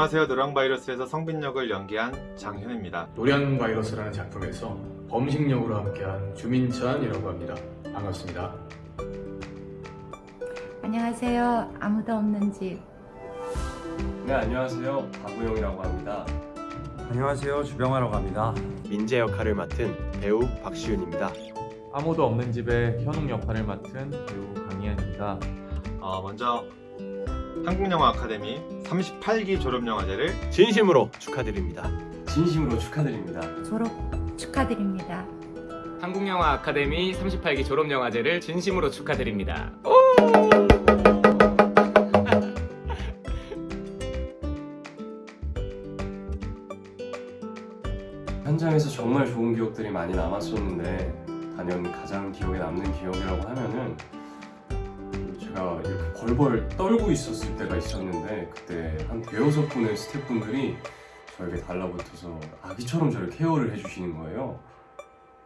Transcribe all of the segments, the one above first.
안녕하세요. 노랑바이러스에서 성빈 역을 연기한 장현입니다. 노량 바이러스라는 작품에서 범식 역으로 함께한 주민찬이라고 합니다. 반갑습니다. 안녕하세요. 아무도 없는 집. 네 안녕하세요 박우영이라고 합니다 안녕하세요 주병화라고 합니다 민재 역할을 맡은 배우 박시윤입니다. 아무도 없는 집에 현웅 역할을 맡은 배우 강희안입니다. 어, 먼저 한국영화 아카데미 38기 졸업영화제를 진심으로 축하드립니다. 진심으로 축하드립니다 졸업 축하드립니다. 한국영화 아카데미 38기 졸업영화제를 진심으로 축하드립니다. 현장에서 정말 좋은 기억들이 많이 남았었는데 단연 가장 기억에 남는 기억이라고 하면은 제가 이렇게 벌벌 떨고 있었을 때가 있었는데 그때 한 대여섯 분의 스태프분들이 저에게 달라붙어서 아기처럼 저를 케어를 해주시는 거예요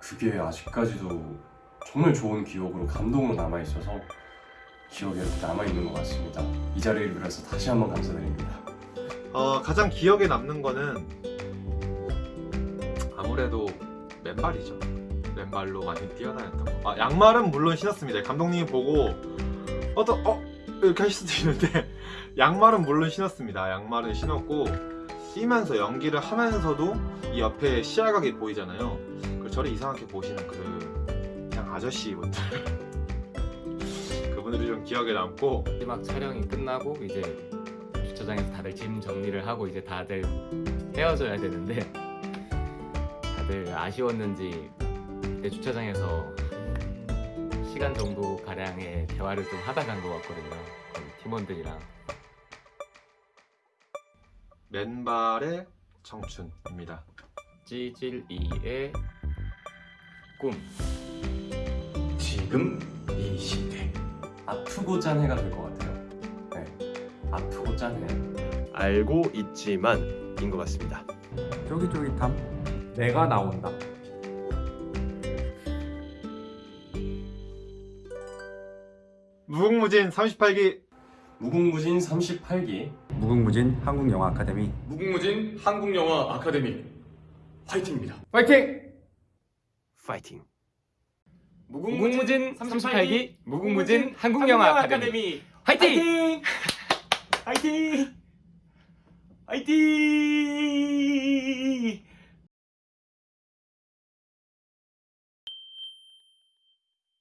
그게 아직까지도 정말 좋은 기억으로 감동으로 남아있어서 기억에 남아있는 것 같습니다 이 자리를 빌어서 다시 한번 감사드립니다 어, 가장 기억에 남는 거는 아무래도 맨발이죠. 맨발로 많이 뛰어다녔던 거. 아, 양말은 물론 신었습니다. 감독님이 보고 어떤 어 이렇게 하실 수도 있는데 양말은 물론 신었습니다. 양말은 신었고 뛰면서 연기를 하면서도 이 옆에 시야각이 보이잖아요. 그 저를 이상하게 보시는 그 그냥 아저씨분들 그분들이 좀 기억에 남고 마지막 촬영이 끝나고 이제 주차장에서 다들 짐 정리를 하고 이제 다들 헤어져야 되는데 다들 아쉬웠는지 그때 주차장에서 한 시간 정도 가량의 대화를 좀 하다 간 것 같거든요. 팀원들이랑. 맨발의 청춘입니다. 찌질이의 꿈. 지금 이 시대. 아프고 짠해가 될 것 같아요 네 아프고 짠해 알고 있지만 인 것 같습니다. 쫄깃쫄깃함 내가 나온다. 무궁무진 38기 무궁무진 38기 무궁무진 한국영화 아카데미 무궁무진 한국영화 아카데미 화이팅입니다. 파이팅! 파이팅! 무궁무진 38기 무궁무진 한국영화 아카데미 화이팅! 화이팅! 화이팅!